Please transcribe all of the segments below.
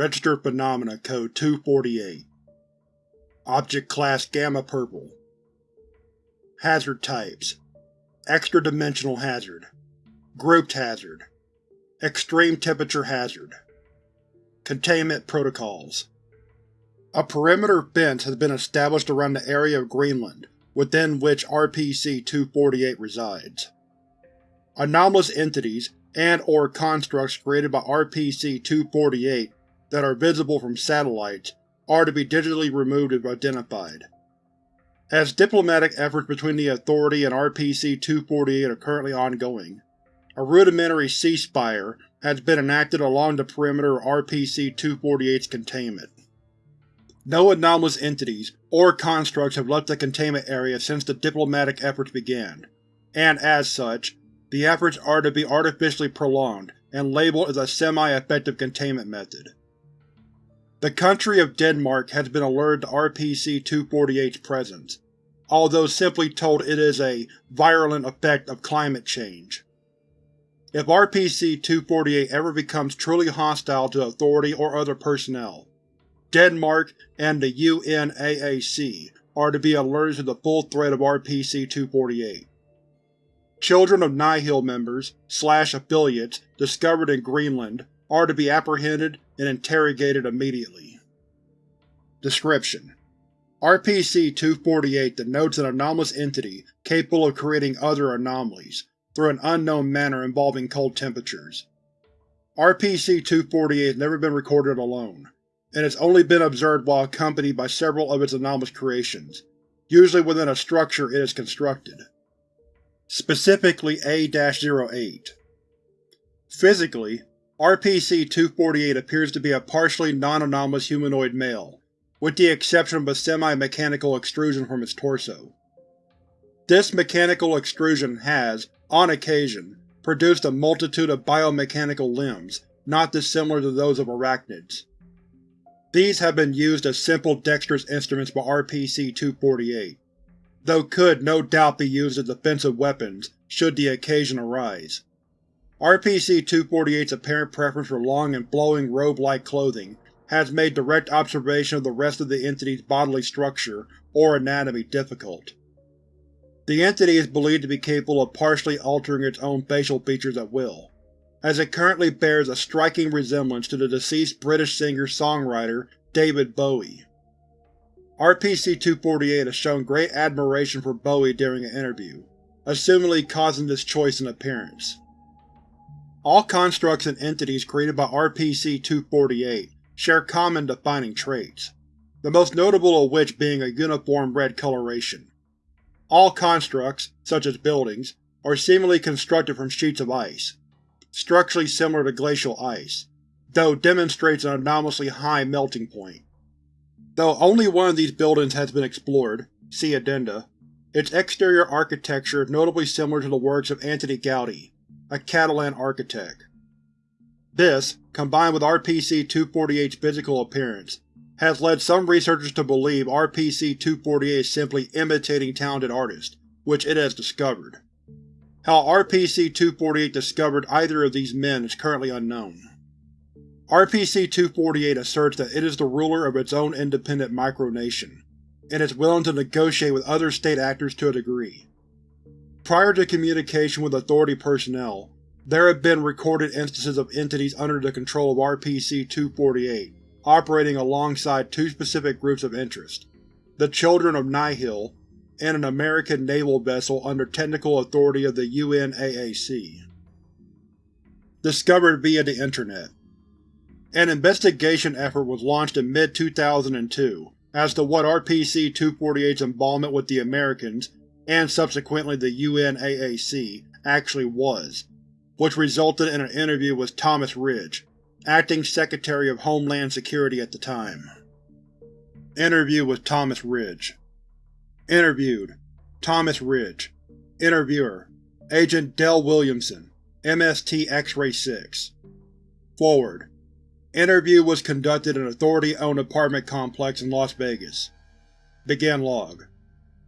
Registered Phenomena Code 248 Object Class Gamma Purple. Hazard Types. Extra-dimensional hazard. Grouped hazard. Extreme temperature hazard. Containment Protocols. A perimeter fence has been established around the area of Greenland within which RPC-248 resides. Anomalous entities and or constructs created by RPC-248 that are visible from satellites are to be digitally removed if identified. As diplomatic efforts between the Authority and RPC-248 are currently ongoing, a rudimentary ceasefire has been enacted along the perimeter of RPC-248's containment. No anomalous entities or constructs have left the containment area since the diplomatic efforts began, and as such, the efforts are to be artificially prolonged and labeled as a semi-effective containment method. The country of Denmark has been alerted to RPC-248's presence, although simply told it is a virulent effect of climate change. If RPC-248 ever becomes truly hostile to Authority or other personnel, Denmark and the UNAAC are to be alerted to the full threat of RPC-248. Children of Nihil members slash affiliates discovered in Greenland are to be apprehended and interrogated immediately. Description: RPC-248 denotes an anomalous entity capable of creating other anomalies, through an unknown manner involving cold temperatures. RPC-248 has never been recorded alone, and has only been observed while accompanied by several of its anomalous creations, usually within a structure it has constructed. Specifically A-08. Physically, RPC-248 appears to be a partially non-anomalous humanoid male, with the exception of a semi-mechanical extrusion from its torso. This mechanical extrusion has, on occasion, produced a multitude of biomechanical limbs not dissimilar to those of arachnids. These have been used as simple dexterous instruments by RPC-248, though could no doubt be used as defensive weapons should the occasion arise. RPC-248's apparent preference for long and flowing robe-like clothing has made direct observation of the rest of the entity's bodily structure or anatomy difficult. The entity is believed to be capable of partially altering its own facial features at will, as it currently bears a striking resemblance to the deceased British singer-songwriter David Bowie. RPC-248 has shown great admiration for Bowie during an interview, assumingly causing this choice in appearance. All constructs and entities created by RPC-248 share common defining traits, the most notable of which being a uniform red coloration. All constructs, such as buildings, are seemingly constructed from sheets of ice, structurally similar to glacial ice, though demonstrates an anomalously high melting point. Though only one of these buildings has been explored see Addenda, its exterior architecture is notably similar to the works of Antoni Gaudi, a Catalan architect. This, combined with RPC-248's physical appearance, has led some researchers to believe RPC-248 is simply imitating talented artists, which it has discovered. How RPC-248 discovered either of these men is currently unknown. RPC-248 asserts that it is the ruler of its own independent micronation, and is willing to negotiate with other state actors to a degree. Prior to communication with Authority personnel, there have been recorded instances of entities under the control of RPC-248 operating alongside two specific groups of interest, the Children of Nihil and an American naval vessel under technical authority of the UNAAC. Discovered via the Internet An investigation effort was launched in mid-2002 as to what RPC-248's involvement with the Americans, and subsequently the UNAAC, actually was, which resulted in an interview with Thomas Ridge, Acting Secretary of Homeland Security at the time. Interview with Thomas Ridge. Interviewed. Thomas Ridge. Interviewer. Agent Dell Williamson, MST X-Ray 6 Forward. Interview was conducted in an Authority-owned apartment complex in Las Vegas. Begin log.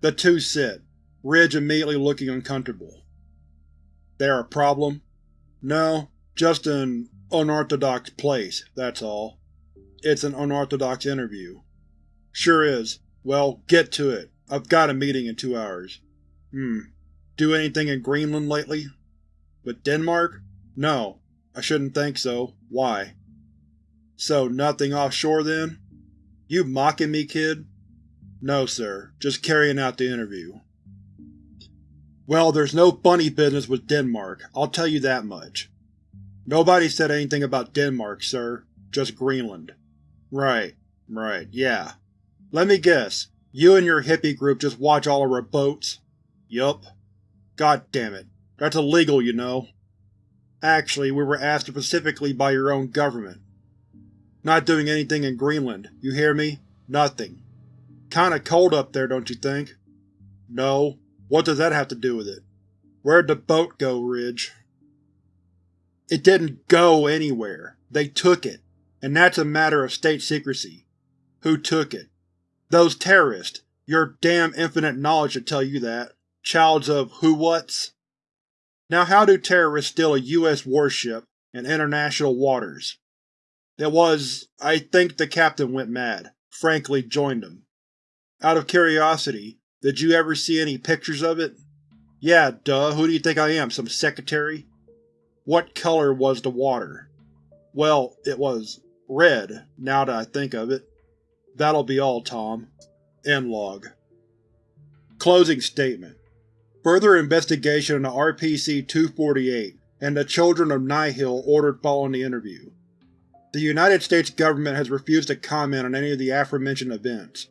The two sit, Ridge immediately looking uncomfortable. There a problem? No, just an unorthodox place, that's all. it's an unorthodox interview. Sure is. Well, get to it. I've got a meeting in two hours. Hmm. Do anything in Greenland lately? With Denmark? No. I shouldn't think so. Why? So, nothing offshore then? You mocking me, kid? No, sir. Just carrying out the interview. Well, there's no funny business with Denmark, I'll tell you that much. Nobody said anything about Denmark, sir. Just Greenland. Right. Right. Yeah. Let me guess. You and your hippie group just watch all of our boats? Yup. God damn it. That's illegal, you know. Actually, we were asked specifically by your own government. Not doing anything in Greenland, you hear me? Nothing. Kinda cold up there, don't you think? No. What does that have to do with it? Where'd the boat go, Ridge? It didn't go anywhere. They took it. And that's a matter of state secrecy. Who took it? Those terrorists. Your damn infinite knowledge should tell you that. Childs of who-whats? Now how do terrorists steal a U.S. warship in international waters? It was… I think the captain went mad. Frankly joined them. Out of curiosity, did you ever see any pictures of it? Yeah, duh, who do you think I am, some secretary? What color was the water? Well, it was red, now that I think of it. That'll be all, Tom. End log. Closing statement Further investigation into RPC-248 and the Children of Nihil ordered following the interview. The United States government has refused to comment on any of the aforementioned events.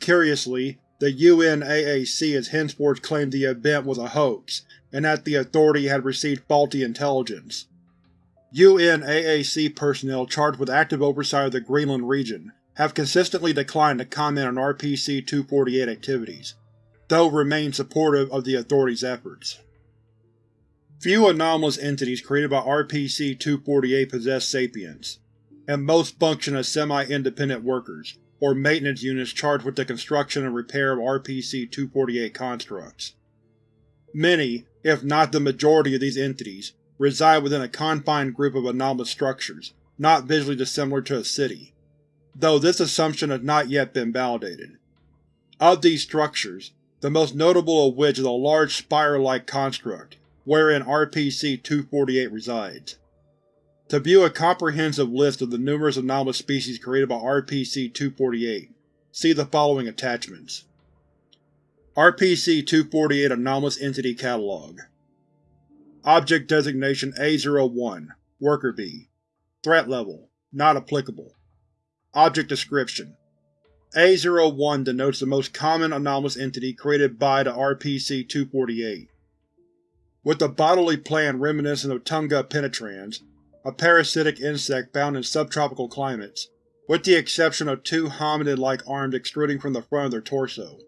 Curiously, the UNAAC has henceforth claimed the event was a hoax, and that the Authority had received faulty intelligence. UNAAC personnel charged with active oversight of the Greenland region have consistently declined to comment on RPC-248 activities though remain supportive of the Authority's efforts. Few anomalous entities created by RPC-248 possess sapience, and most function as semi-independent workers, or maintenance units charged with the construction and repair of RPC-248 constructs. Many, if not the majority of these entities, reside within a confined group of anomalous structures, not visually dissimilar to a city, though this assumption has not yet been validated. Of these structures, the most notable of which is a large spire-like construct, wherein RPC-248 resides. To view a comprehensive list of the numerous anomalous species created by RPC-248, see the following attachments. RPC-248 Anomalous Entity Catalog Object Designation A01 Worker Bee Threat Level Not applicable Object Description a01 denotes the most common anomalous entity created by the RPC-248. With a bodily plan reminiscent of Tunga penetrans, a parasitic insect found in subtropical climates, with the exception of two hominid-like arms extruding from the front of their torso.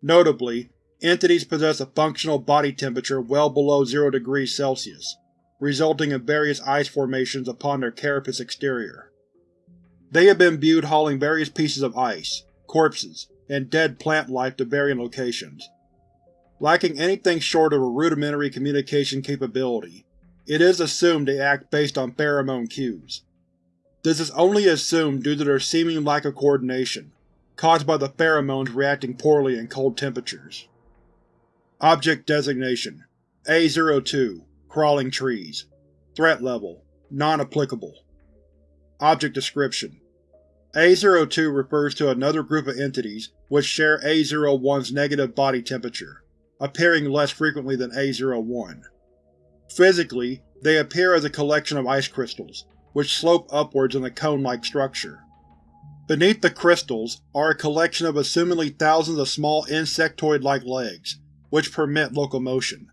Notably, entities possess a functional body temperature well below 0 degrees Celsius, resulting in various ice formations upon their carapace exterior. They have been viewed hauling various pieces of ice, corpses, and dead plant life to varying locations. Lacking anything short of a rudimentary communication capability, it is assumed they act based on pheromone cues. This is only assumed due to their seeming lack of coordination, caused by the pheromones reacting poorly in cold temperatures. Object Designation A02 Crawling Trees Threat Level Non-applicable Object Description A02 refers to another group of entities which share A01's negative body temperature, appearing less frequently than A01. Physically, they appear as a collection of ice crystals, which slope upwards in a cone-like structure. Beneath the crystals are a collection of assumingly thousands of small insectoid-like legs, which permit locomotion.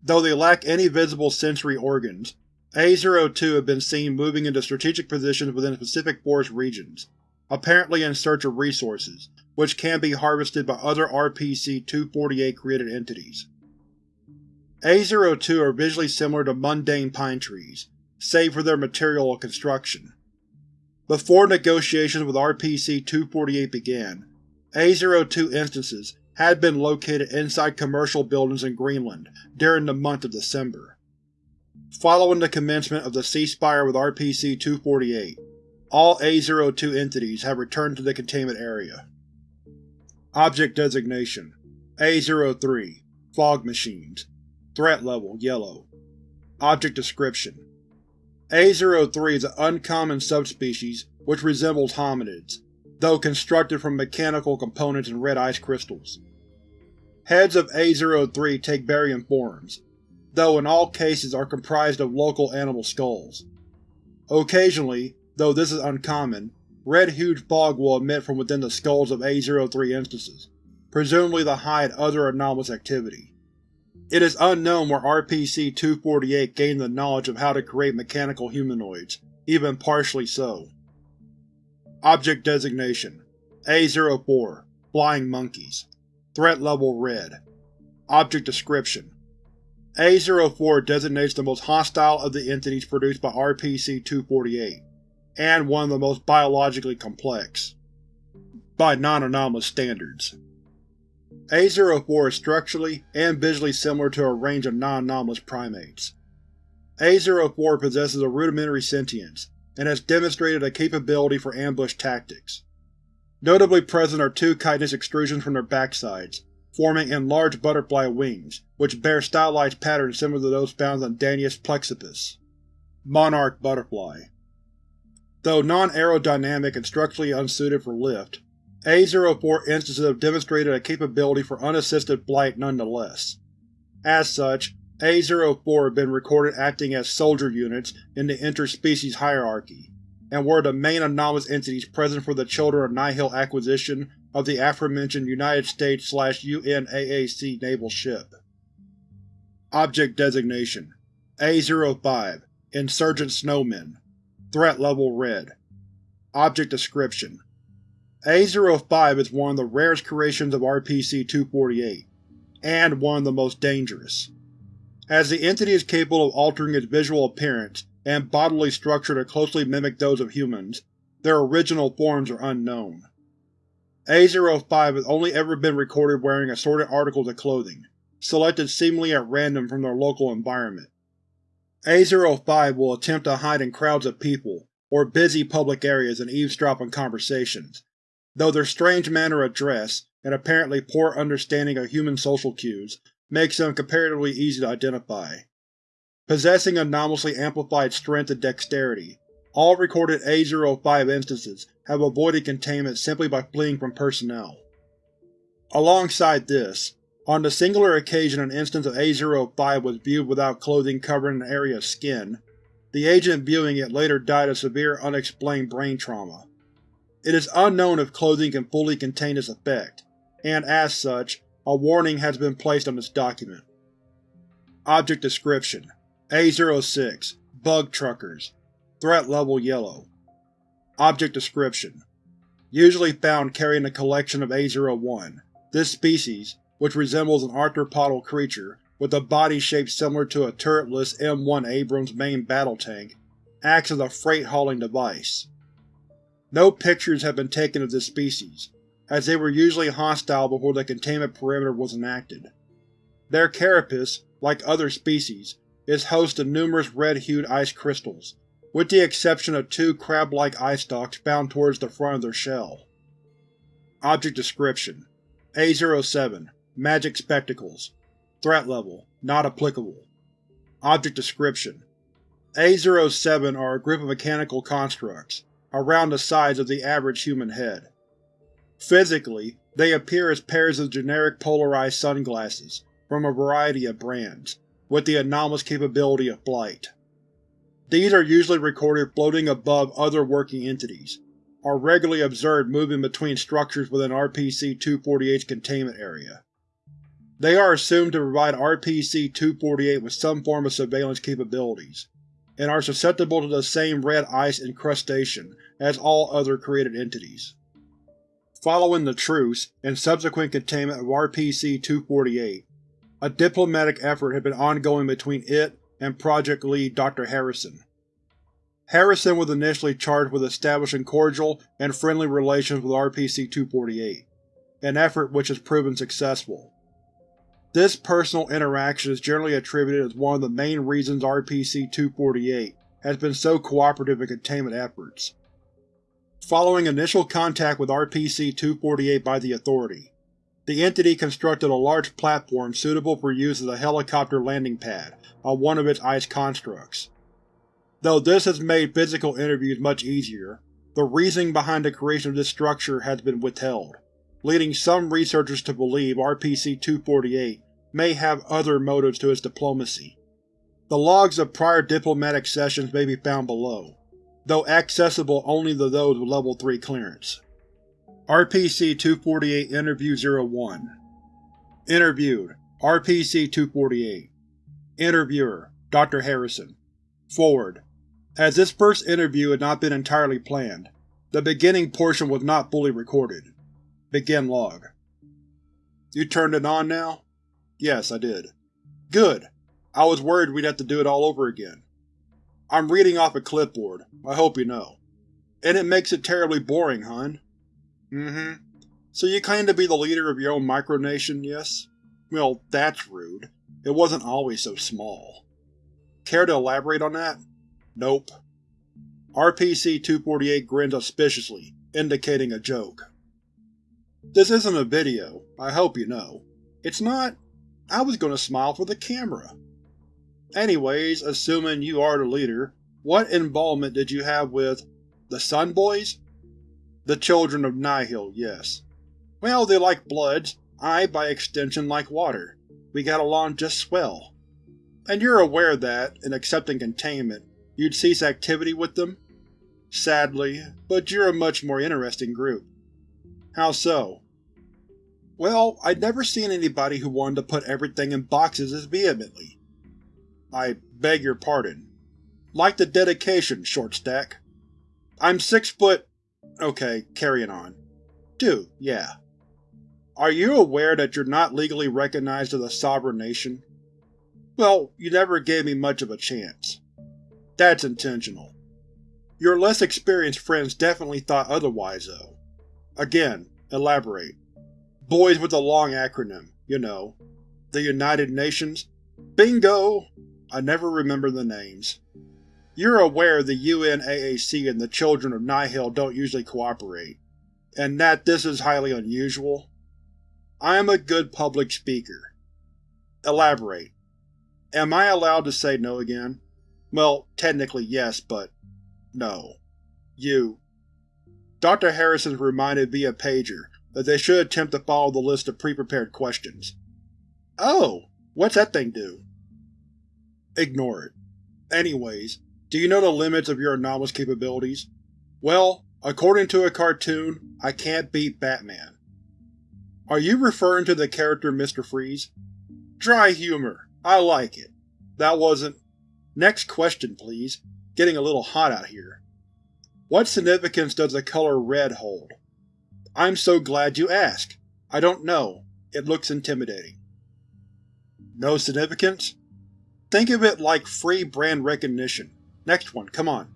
Though they lack any visible sensory organs, a-02 have been seen moving into strategic positions within specific forest regions, apparently in search of resources, which can be harvested by other RPC-248 created entities. A-02 are visually similar to mundane pine trees, save for their material and construction. Before negotiations with RPC-248 began, A-02 instances had been located inside commercial buildings in Greenland during the month of December. Following the commencement of the ceasefire with RPC-248, All A-02 entities have returned to the containment area. Object Designation A-03 Fog Machines Threat Level Yellow Object Description A-03 is an uncommon subspecies which resembles hominids, though constructed from mechanical components and red ice crystals. Heads of A-03 take varying forms, though in all cases are comprised of local animal skulls. Occasionally, though this is uncommon, red-hued fog will emit from within the skulls of A-03 instances, presumably to hide other anomalous activity. It is unknown where RPC-248 gained the knowledge of how to create mechanical humanoids, even partially so. Object Designation A-04 Flying Monkeys Threat Level Red Object Description A-04 designates the most hostile of the entities produced by RPC-248, and one of the most biologically complex. By non-anomalous standards. A-04 is structurally and visually similar to a range of non-anomalous primates. A-04 possesses a rudimentary sentience, and has demonstrated a capability for ambush tactics. Notably present are two chitinous extrusions from their backsides, forming enlarged butterfly wings, which bear stylized patterns similar to those found on Danaus plexippus. Monarch Butterfly Though non-aerodynamic and structurally unsuited for lift, A-04 instances have demonstrated a capability for unassisted flight nonetheless. As such, A-04 have been recorded acting as soldier units in the interspecies hierarchy, and were the main anomalous entities present for the Children of Nihil acquisition of the aforementioned United States-UNAAC naval ship. Object Designation. A-05 Insurgent Snowmen. Threat Level Red. Object Description A-05 is one of the rarest creations of RPC-248, and one of the most dangerous. As the entity is capable of altering its visual appearance and bodily structure to closely mimic those of humans, their original forms are unknown. A-05 has only ever been recorded wearing assorted articles of clothing, selected seemingly at random from their local environment. A-05 will attempt to hide in crowds of people, or busy public areas and eavesdrop on conversations, though their strange manner of dress, and apparently poor understanding of human social cues, makes them comparatively easy to identify. Possessing anomalously amplified strength and dexterity, all recorded A-05 instances have avoided containment simply by fleeing from personnel. Alongside this, on the singular occasion an instance of A-05 was viewed without clothing covering an area of skin, the agent viewing it later died of severe unexplained brain trauma. It is unknown if clothing can fully contain this effect, and as such, a warning has been placed on this document. Object Description. A-06 Bug Truckers. Threat Level Yellow. Object Description. Usually found carrying a collection of A-01, this species, which resembles an arthropodal creature with a body shape similar to a turretless M1 Abrams main battle tank, acts as a freight-hauling device. No pictures have been taken of this species, as they were usually hostile before the containment perimeter was enacted. Their carapace, like other species, is host to numerous red-hued ice crystals, with the exception of two crab-like eye stalks found towards the front of their shell. Object Description. A-07 Magic Spectacles. Threat Level. Not applicable. Object Description. A-07 are a group of mechanical constructs, around the size of the average human head. Physically, they appear as pairs of generic polarized sunglasses from a variety of brands, with the anomalous capability of blight. These are usually recorded floating above other working entities, are regularly observed moving between structures within RPC-248's containment area. They are assumed to provide RPC-248 with some form of surveillance capabilities, and are susceptible to the same red ice incrustation as all other created entities. Following the truce and subsequent containment of RPC-248, a diplomatic effort had been ongoing between it and Project Lead Dr. Harrison. Harrison was initially charged with establishing cordial and friendly relations with RPC-248, an effort which has proven successful. This personal interaction is generally attributed as one of the main reasons RPC-248 has been so cooperative in containment efforts. Following initial contact with RPC-248 by the Authority, the entity constructed a large platform suitable for use as a helicopter landing pad on one of its ice constructs. Though this has made physical interviews much easier, the reasoning behind the creation of this structure has been withheld, leading some researchers to believe RPC-248 may have other motives to its diplomacy. The logs of prior diplomatic sessions may be found below, though accessible only to those with Level 3 clearance. RPC-248 Interview 01 Interviewed RPC-248 Interviewer Dr. Harrison Forward As this first interview had not been entirely planned, the beginning portion was not fully recorded. Begin log. You turned it on now? Yes, I did. Good. I was worried we'd have to do it all over again. I'm reading off a clipboard, I hope you know. And it makes it terribly boring, hun. Mm-hmm. So you claim to be the leader of your own micronation, yes? Well, that's rude. It wasn't always so small. Care to elaborate on that? Nope. RPC-248 grins auspiciously, indicating a joke. This isn't a video, I hope you know. It's not? I was gonna smile for the camera. Anyways, assuming you are the leader, what involvement did you have with the Sun Boys? The children of Nihil, yes. Well, they like Bloods, I, by extension, like water. We got along just swell. And you're aware that, in accepting containment, you'd cease activity with them? Sadly, but you're a much more interesting group. How so? Well, I'd never seen anybody who wanted to put everything in boxes as vehemently. I beg your pardon. Like the dedication, short stack. I'm six foot… okay, carrying on. Do, yeah. Are you aware that you're not legally recognized as a sovereign nation? Well, you never gave me much of a chance. That's intentional. Your less experienced friends definitely thought otherwise, though. Again, elaborate. Boys with a long acronym, you know. The United Nations? Bingo! I never remember the names. You're aware the UNAAC and the Children of Nihil don't usually cooperate, and that this is highly unusual? I am a good public speaker. Elaborate. Am I allowed to say no again? Well, technically yes, but no. You. Dr. Harrison reminded via pager that they should attempt to follow the list of pre-prepared questions. Oh! What's that thing do? Ignore it. Anyways, do you know the limits of your anomalous capabilities? Well, according to a cartoon, I can't beat Batman. Are you referring to the character Mr. Freeze? Dry humor. I like it. That wasn't… Next question, please. Getting a little hot out here. What significance does the color red hold? I'm so glad you asked. I don't know. It looks intimidating. No significance? Think of it like free brand recognition. Next one, come on.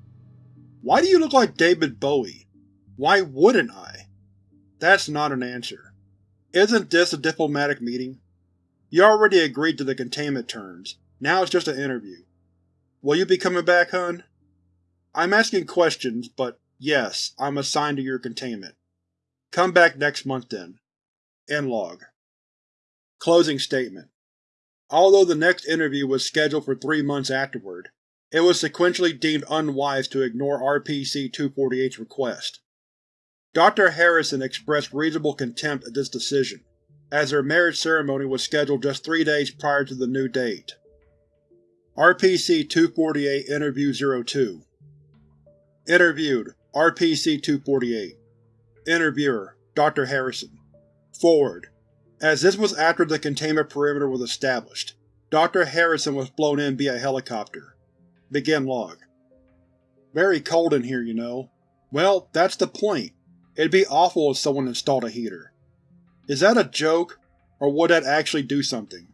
Why do you look like David Bowie? Why wouldn't I? That's not an answer. Isn't this a diplomatic meeting? You already agreed to the containment terms, now it's just an interview. Will you be coming back, hun? I'm asking questions, but yes, I'm assigned to your containment. Come back next month then. End log. Closing statement Although the next interview was scheduled for three months afterward, it was sequentially deemed unwise to ignore RPC-248's request. Dr. Harrison expressed reasonable contempt at this decision, as their marriage ceremony was scheduled just three days prior to the new date. RPC-248 Interview 02 Interviewed RPC-248 Interviewer Dr. Harrison Forward as this was after the containment perimeter was established, Dr. Harrison was flown in via helicopter. Begin log. Very cold in here, you know. Well, that's the point. It'd be awful if someone installed a heater. Is that a joke, or would that actually do something?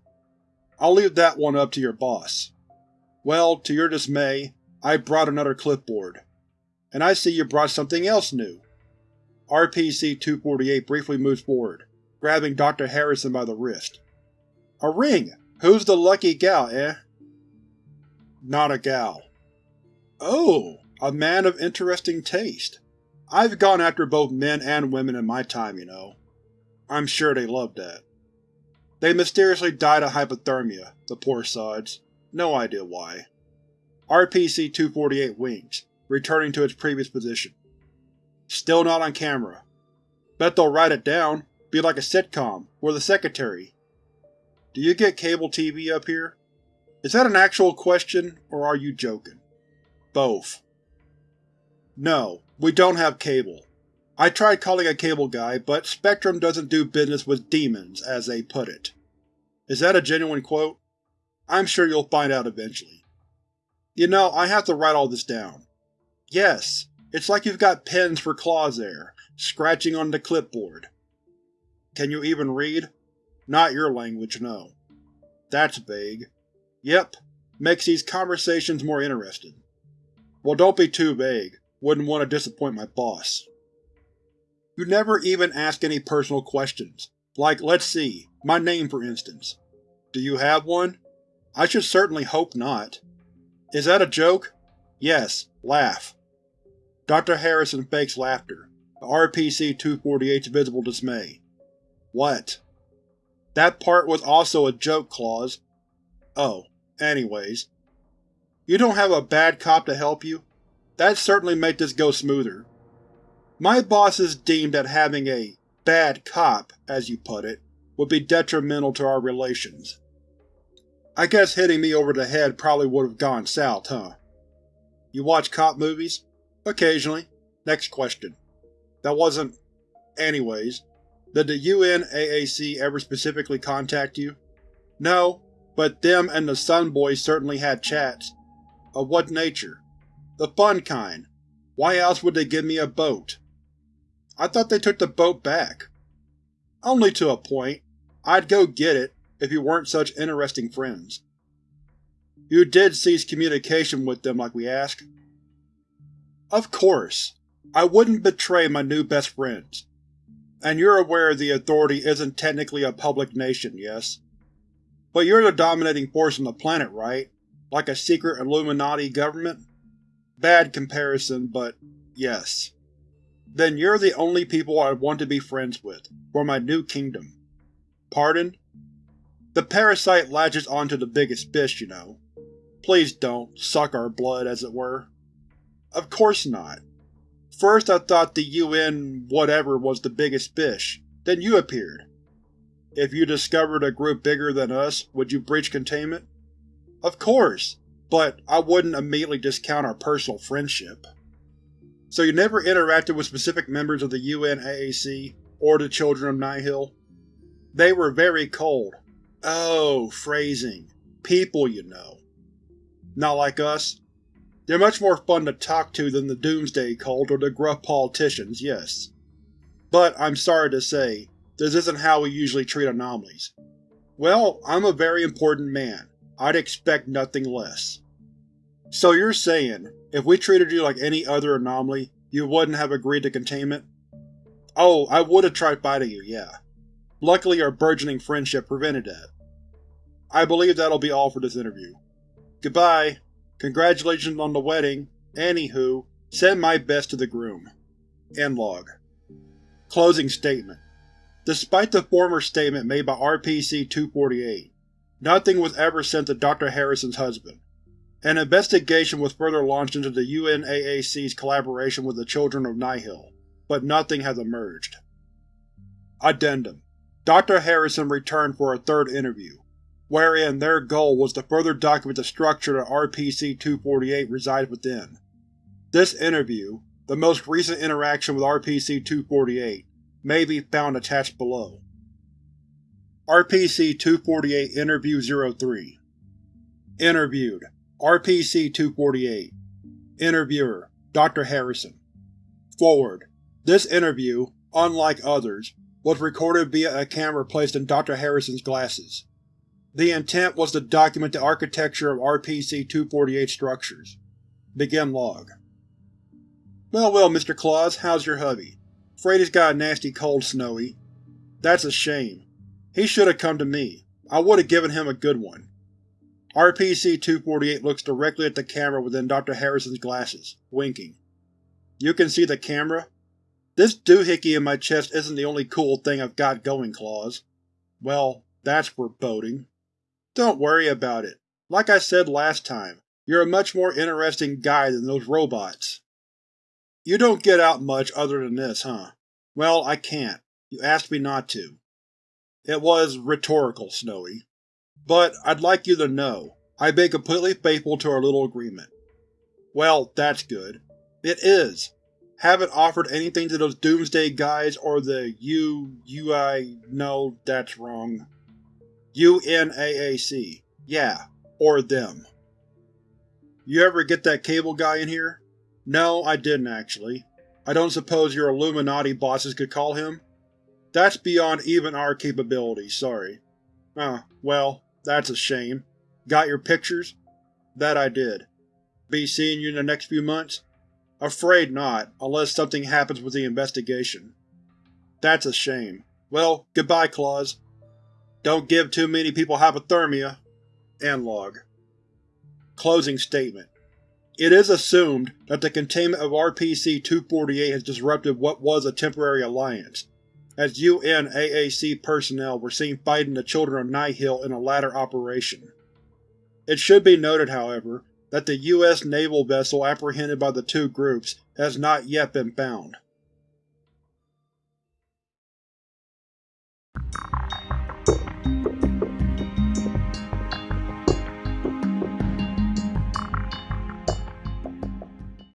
I'll leave that one up to your boss. Well, to your dismay, I brought another clipboard. And I see you brought something else new. RPC-248 briefly moves forward, grabbing Dr. Harrison by the wrist. A ring! Who's the lucky gal, eh? Not a gal. Oh, a man of interesting taste. I've gone after both men and women in my time, you know. I'm sure they loved that. They mysteriously died of hypothermia, the poor sods. No idea why. RPC-248 winks, returning to its previous position. Still not on camera. Bet they'll write it down, be like a sitcom, or the secretary. Do you get cable TV up here? Is that an actual question, or are you joking? Both. No, we don't have cable. I tried calling a cable guy, but Spectrum doesn't do business with demons, as they put it. Is that a genuine quote? I'm sure you'll find out eventually. You know, I have to write all this down. Yes, it's like you've got pens for claws there, scratching on the clipboard. Can you even read? Not your language, no. That's vague. Yep, makes these conversations more interesting. Well, don't be too vague. Wouldn't want to disappoint my boss. You never even ask any personal questions, like, let's see, my name for instance. Do you have one? I should certainly hope not. Is that a joke? Yes, laugh. Dr. Harrison fakes laughter, RPC-248's visible dismay. What? That part was also a joke, Claws. Oh, anyways. You don't have a bad cop to help you? That'd certainly make this go smoother. My bosses deemed that having a bad cop, as you put it, would be detrimental to our relations. I guess hitting me over the head probably would have gone south, huh? You watch cop movies? Occasionally. Next question. That wasn't… anyways. Did the UNAAC ever specifically contact you? No, but them and the Sun Boys certainly had chats. Of what nature? The fun kind. Why else would they give me a boat? I thought they took the boat back. Only to a point. I'd go get it, if you weren't such interesting friends. You did cease communication with them like we asked? Of course. I wouldn't betray my new best friends. And you're aware the Authority isn't technically a public nation, yes? But you're the dominating force on the planet, right? Like a secret Illuminati government? Bad comparison, but yes. Then you're the only people I'd want to be friends with, for my new kingdom. Pardon? The parasite latches onto the biggest fish, you know. Please don't suck our blood, as it were. Of course not. First I thought the UN whatever was the biggest fish, then you appeared. If you discovered a group bigger than us, would you breach containment? Of course, but I wouldn't immediately discount our personal friendship. So you never interacted with specific members of the UNAAC, or the Children of Nihil? They were very cold. Oh, phrasing. People, you know. Not like us. They're much more fun to talk to than the Doomsday Cult or the gruff politicians, yes. But I'm sorry to say, this isn't how we usually treat anomalies. Well, I'm a very important man. I'd expect nothing less. So you're saying, if we treated you like any other anomaly, you wouldn't have agreed to containment? Oh, I would've tried fighting you, yeah. Luckily our burgeoning friendship prevented that. I believe that'll be all for this interview. Goodbye. Congratulations on the wedding. Anywho, send my best to the groom. End log. Closing statement. Despite the former statement made by RPC-248, nothing was ever sent to Dr. Harrison's husband. An investigation was further launched into the UNAAC's collaboration with the Children of Nihil, but nothing has emerged. Addendum Dr. Harrison returned for a third interview, wherein their goal was to further document the structure that RPC-248 resides within. This interview, the most recent interaction with RPC-248, may be found attached below. RPC-248 Interview 03 Interviewed RPC-248 Interviewer Dr. Harrison Forward This interview, unlike others, was recorded via a camera placed in Dr. Harrison's glasses. The intent was to document the architecture of RPC-248 structures. Begin log. Well well, Mr. Claus, how's your hubby? He's got a nasty cold, Snowy. That's a shame. He should have come to me. I would have given him a good one. RPC-248 looks directly at the camera within Dr. Harrison's glasses, winking. You can see the camera? This doohickey in my chest isn't the only cool thing I've got going, Claus. Well, that's foreboding. Don't worry about it. Like I said last time, you're a much more interesting guy than those robots. You don't get out much other than this, huh? Well, I can't. You asked me not to. It was rhetorical, Snowy. But I'd like you to know, I've been completely faithful to our little agreement. Well, that's good. It is. Haven't offered anything to those Doomsday guys or the U... UI... no, that's wrong. UNAAC. Yeah, or them. You ever get that cable guy in here? No, I didn't actually. I don't suppose your Illuminati bosses could call him? That's beyond even our capabilities, sorry. Ah, well, that's a shame. Got your pictures? That I did. Be seeing you in the next few months? Afraid not, unless something happens with the investigation. That's a shame. Well, goodbye, Claws. Don't give too many people hypothermia. End log. Closing statement. It is assumed that the containment of RPC-248 has disrupted what was a temporary alliance, as UNAAC personnel were seen fighting the Children of Nihil in a latter operation. It should be noted, however, that the U.S. naval vessel apprehended by the two groups has not yet been found.